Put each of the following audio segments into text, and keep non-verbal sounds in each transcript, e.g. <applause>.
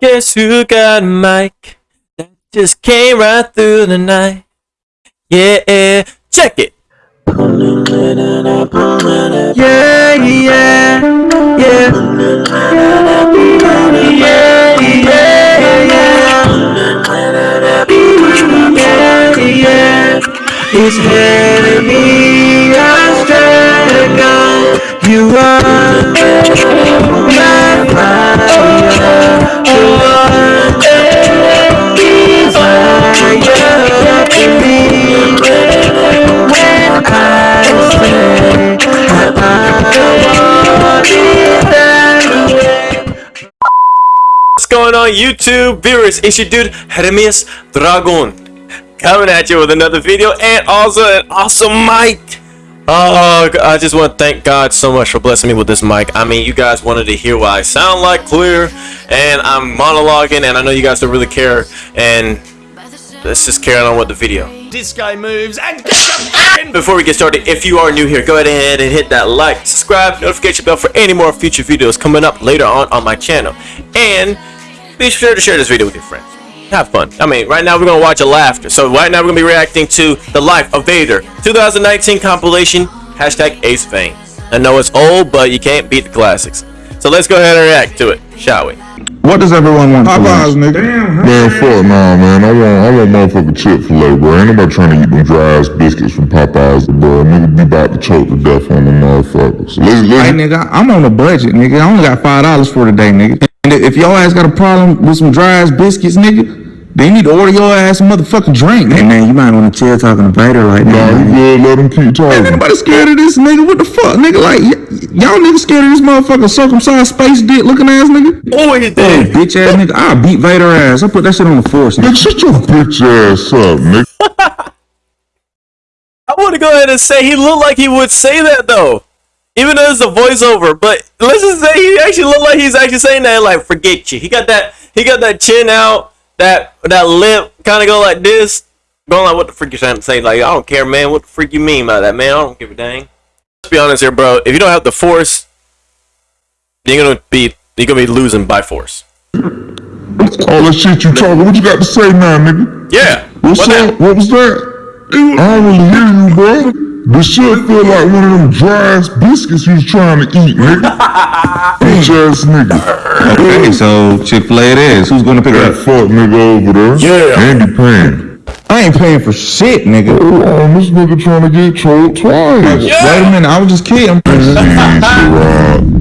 Guess who got a mic that just came right through the night? Yeah, check it. You are my fire. You are me. What's going on YouTube viewers? It's your dude Hermes Dragon coming at you with another video and also an awesome mic. Oh, I just want to thank God so much for blessing me with this mic. I mean, you guys wanted to hear what I sound like clear, and I'm monologuing, and I know you guys don't really care, and let's just carry on with the video. This guy moves and Before we get started, if you are new here, go ahead and hit that like, subscribe, notification bell for any more future videos coming up later on on my channel. And be sure to share this video with your friends. Have fun. I mean, right now we're going to watch a laughter. So right now we're to be reacting to The Life of Vader 2019 compilation, hashtag Ace Vane. I know it's old, but you can't beat the classics. So let's go ahead and react to it, shall we? What does everyone want for Popeyes, lunch? nigga. Man, fuck nah, man. I want, I want motherfucking Chick-fil-A, bro. Ain't nobody trying to eat them dry ass biscuits from Popeyes, bro. Nigga be about to choke to death on them motherfuckers. So let's, let's, nigga, I'm on a budget, nigga. I only got five dollars for today, nigga. And if y'all ass got a problem with some dry ass biscuits, nigga, then you need to order your ass a motherfucking drink, Hey man, you might want to chill talking to Vader like nah, that. you man. good. Let them keep Ain't talking. nobody scared of this, nigga. What the fuck, nigga? Like, y- y'all niggas scared of this motherfucking circumcised space dick looking ass nigga? Oh, he Hey, did. bitch ass nigga. I'll beat Vader ass. I'll put that shit on the force, nigga. Nigga, shut your bitch ass up, nigga. <laughs> I want to go ahead and say he looked like he would say that though. Even though it's a voiceover, but let's just say he actually looked like he's actually saying that like forget you. He got that he got that chin out, that that lip kind of go like this. Going like what the freak you trying to say? Like I don't care, man. What the freak you mean by that, man? I don't give a dang. Let's be honest here, bro. If you don't have the force, you're gonna be you're gonna be losing by force. All that shit you talking, what you got to say now, nigga? Yeah. What's What up? that? What was that? I don't really hear you, bro. This shit feel like one of them dry ass biscuits you was trying to eat, nigga. <laughs> Bitch ass nigga. Okay, so Chick-fil-A it is. Who's gonna pick That up? fuck nigga over there. Yeah. Andy paying. I ain't paying for shit, nigga. Oh, um, this nigga trying to get trolled twice. Wait a minute, I was just kidding. <laughs>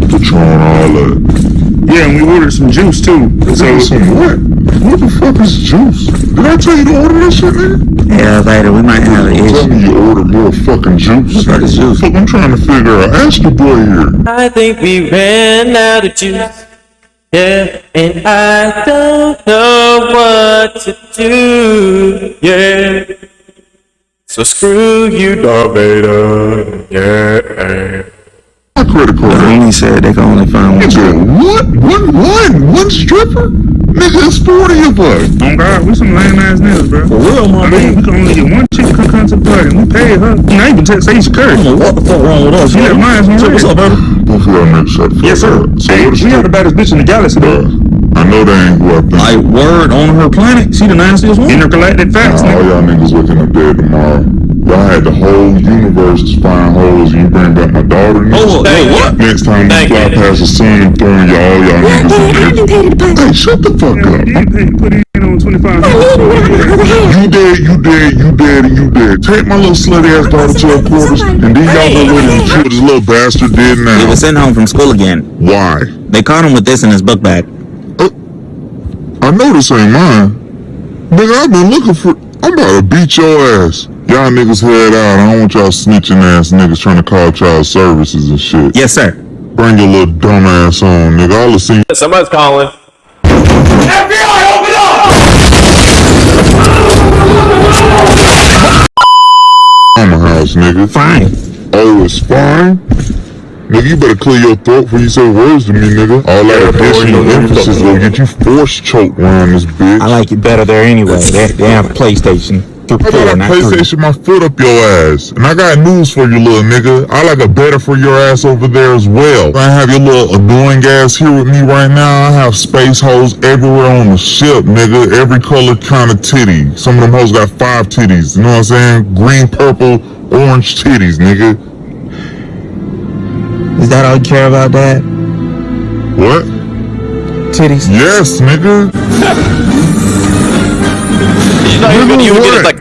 Patron, all that. Yeah, and we ordered some juice too. So, some what? What the fuck is juice? Did I tell you to order that shit, nigga? Yeah, Vader, we might have an Tell issue. me you ordered more fucking juice. What is juice? Fuck, I'm trying to figure out. Ask your boy here. I think we ran out of juice. Yeah, and I don't know what to do. Yeah. So screw you, Darth Vader. Yeah. My credit. He said they can only find one. Nigga, what? One, one, one stripper? Nigga, it's 40 of us. Oh God, we some lame ass niggas, bro. For real, my I mean, we can only get one chick come come to the party. and We paid her. Now you can text say she curse. What the fuck wrong with us? She had mine on What's up, red. baby? Both of y'all niggas shut the fuck Yes, sir. up. So Hey, what is she had the baddest bitch in the galaxy, though. Bruh, I know that ain't who I think. Like word on her planet, she the nastiest one. Intergalactic facts, Nah, all y'all niggas waking up dead tomorrow. Y'all had the whole universe to find holes and you bring back my daughter. nigga. Oh, hey, what? Next time you Thank fly you. past the sun and throwing y'all, y'all niggas in there. Hey, shut the fuck Yeah, up. we did pay, put in on 25 You dead, you dead, you dead, and you dead. Take my little slutty ass daughter to her quarters, and then y'all go with him and see what this little bastard did now. He was sent home from school again. Why? They caught him with this in his book bag. I know this ain't mine. Nigga, I've been looking for. I'm about to beat your ass. Y'all niggas head out. I don't want y'all snitching ass niggas trying to call child services and shit. Yes, sir. Bring your little dumb ass on, nigga. All the seen Somebody's calling. FBI, open up! Mama house, nigga. Fine. Oh, it's fine. Nigga, you better clear your throat before you say words to me, nigga. All that additional emphasis will get you force choked around this bitch. I like it better there anyway. They, they have PlayStation. Four, I not three. PlayStation my foot up your ass? And I got news for you, little nigga. I like a better for your ass over there as well. I have your little annoying ass here with me right now. I have space holes everywhere on the ship, nigga. Every color kind of titty. Some of them hoes got five titties. You know what I'm saying? Green, purple, orange titties, nigga. Is that all you care about, Dad? What? Titties? Yes, nigga. <laughs> You know, you, you did it like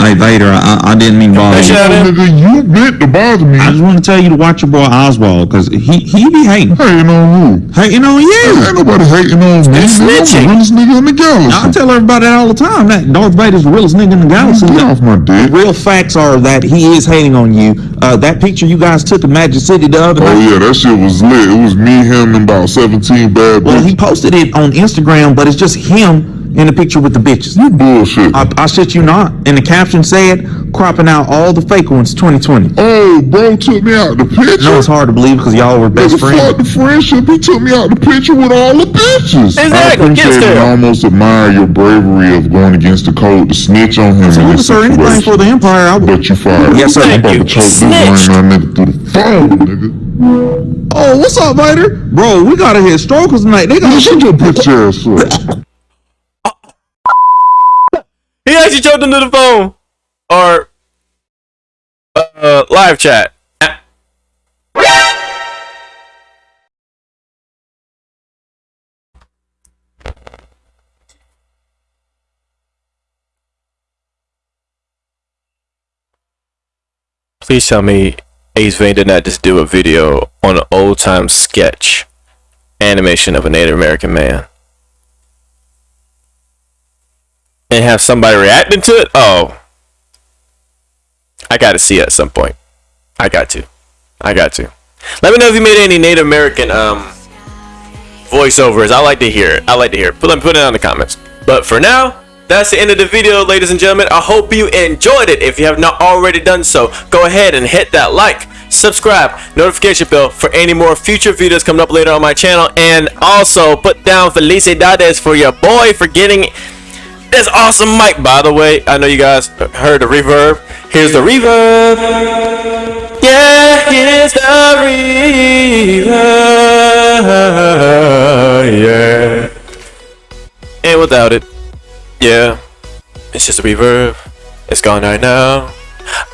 Hey, Vader, I, I didn't mean bother that you. out of him. Nigga, you bit to bother me. I just want to tell you to watch your boy Oswald, because he, he be hating. Hating on who? Hating on you. Ain't nobody hating on me. It's nigga. I'm the snitching. realest nigga in the I tell everybody that all the time. That Darth Vader's the realest nigga in the galaxy. Get off my dick. Real facts are that he is hating on you. Uh, that picture you guys took in Magic City the other Oh yeah, that shit was lit. It was me, him, and about 17 bad Well, he posted it on Instagram, but it's just him in the picture with the bitches. You bullshit. I, I shit you not. And the caption said, cropping out all the fake ones 2020. Oh, bro took me out the picture. No, it's hard to believe because y'all were best Nigga, fuck friends. the friendship. He took me out the picture with all the bitches. Exactly, I appreciate and almost admire your bravery of going against the code to snitch on him in Salute, this sir, anything for the Empire. I would. But you fired. Yes, sir. I'm about Thank to choke this Snitched. nigga through the phone, nigga. Oh, what's up, Vader? Bro, we gotta hit strokers tonight. They gotta shut your <laughs> bitch ass up. He actually choked into the phone or uh, live chat. Please tell me Ace Vane did not just do a video on an old time sketch animation of a Native American man and have somebody reacting to it. Oh, I got to see it at some point. I got to. I got to. Let me know if you made any Native American um voiceovers. I like to hear it. I like to hear it. Put put it in the comments. But for now, that's the end of the video, ladies and gentlemen. I hope you enjoyed it. If you have not already done so, go ahead and hit that like, subscribe, notification bell for any more future videos coming up later on my channel. And also put down Felicidades for your boy for getting this awesome mic, by the way. I know you guys heard the reverb. Here's the reverb. Yeah, here's the reverb. Yeah. And without it, yeah, it's just a reverb. It's gone right now.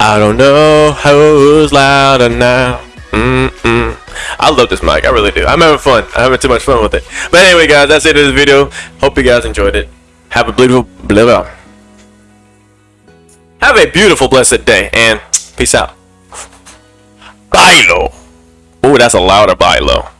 I don't know who's louder now. Mm-mm. I love this mic. I really do. I'm having fun. I'm having too much fun with it. But anyway, guys, that's it for this video. Hope you guys enjoyed it. Have a beautiful, blah, blah. Have a beautiful, blessed day, and peace out. Bailo. Oh, that's a louder bailo.